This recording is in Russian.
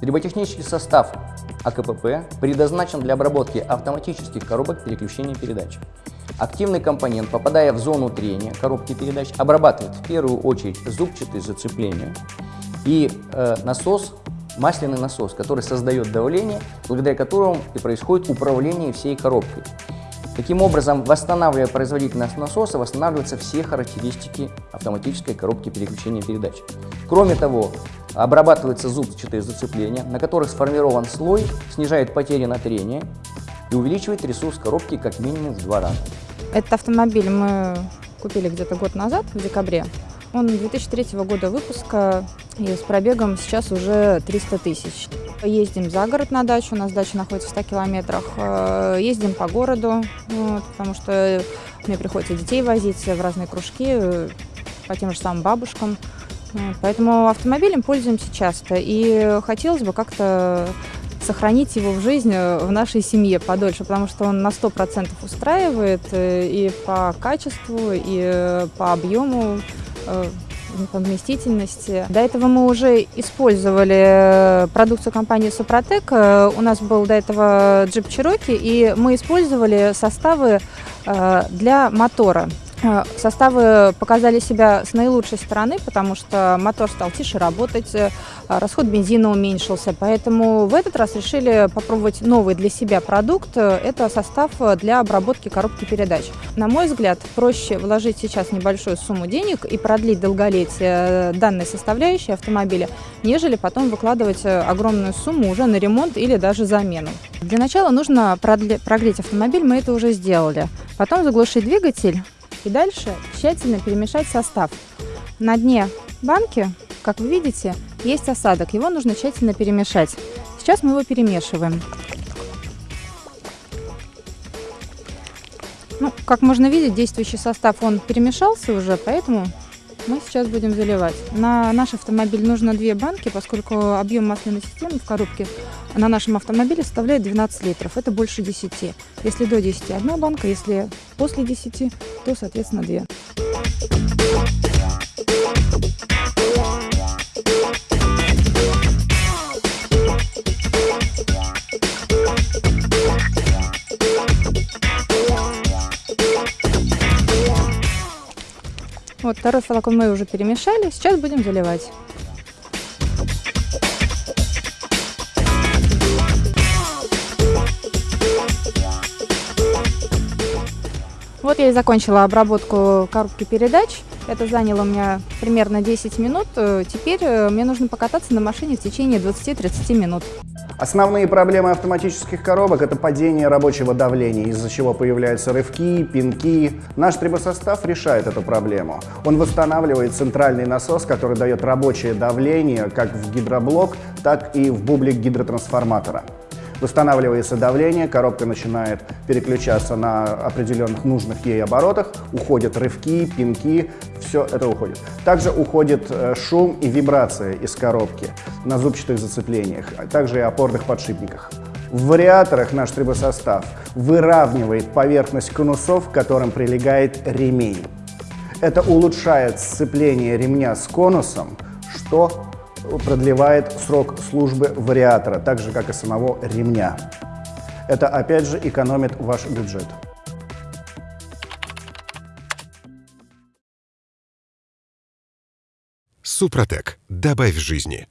Триботехнический состав АКПП предназначен для обработки автоматических коробок переключения передач. Активный компонент, попадая в зону трения коробки передач, обрабатывает в первую очередь зубчатые зацепления и э, насос, масляный насос, который создает давление, благодаря которому и происходит управление всей коробкой. Таким образом, восстанавливая производительность насоса, восстанавливаются все характеристики автоматической коробки переключения передач. Кроме того, обрабатываются зубчатые зацепления, на которых сформирован слой, снижает потери на трение и увеличивает ресурс коробки как минимум в два раза. Этот автомобиль мы купили где-то год назад, в декабре. Он 2003 года выпуска и с пробегом сейчас уже 300 тысяч. Ездим за город на дачу, у нас дача находится в 100 километрах. Э, ездим по городу, вот, потому что мне приходится детей возить в разные кружки, э, по тем же самым бабушкам. Поэтому автомобилем пользуемся часто. И хотелось бы как-то сохранить его в жизни в нашей семье подольше, потому что он на 100% устраивает э, и по качеству, и по объему по вместительности. До этого мы уже использовали э, продукцию компании Супротек. Э, у нас был до этого джип Cherokee, и мы использовали составы э, для мотора. Э, составы показали себя с наилучшей стороны, потому что мотор стал тише работать, э, расход бензина уменьшился. Поэтому в этот раз решили попробовать новый для себя продукт. Это состав для обработки коробки передач. На мой взгляд, проще вложить сейчас небольшую сумму денег и продлить долголетие данной составляющей автомобиля, нежели потом выкладывать огромную сумму уже на ремонт или даже замену. Для начала нужно прогреть автомобиль, мы это уже сделали. Потом заглушить двигатель и дальше тщательно перемешать состав. На дне банки, как вы видите, есть осадок. Его нужно тщательно перемешать. Сейчас мы его перемешиваем. Ну, как можно видеть, действующий состав, он перемешался уже, поэтому мы сейчас будем заливать. На наш автомобиль нужно две банки, поскольку объем масляной системы в коробке на нашем автомобиле составляет 12 литров. Это больше 10. Если до 10 одна банка, если после 10, то, соответственно, две. Вот второй флакон мы уже перемешали, сейчас будем заливать. Вот я и закончила обработку коробки передач. Это заняло у меня примерно 10 минут. Теперь э, мне нужно покататься на машине в течение 20-30 минут. Основные проблемы автоматических коробок – это падение рабочего давления, из-за чего появляются рывки, пинки. Наш трибосостав решает эту проблему. Он восстанавливает центральный насос, который дает рабочее давление как в гидроблок, так и в бублик гидротрансформатора. Восстанавливается давление, коробка начинает переключаться на определенных нужных ей оборотах, уходят рывки, пинки, все это уходит. Также уходит э, шум и вибрация из коробки на зубчатых зацеплениях, а также и опорных подшипниках. В вариаторах наш трибосостав выравнивает поверхность конусов, к которым прилегает ремень. Это улучшает сцепление ремня с конусом, что продлевает срок службы вариатора, так же, как и самого ремня. Это опять же экономит ваш бюджет. Супротек. Добавь жизни.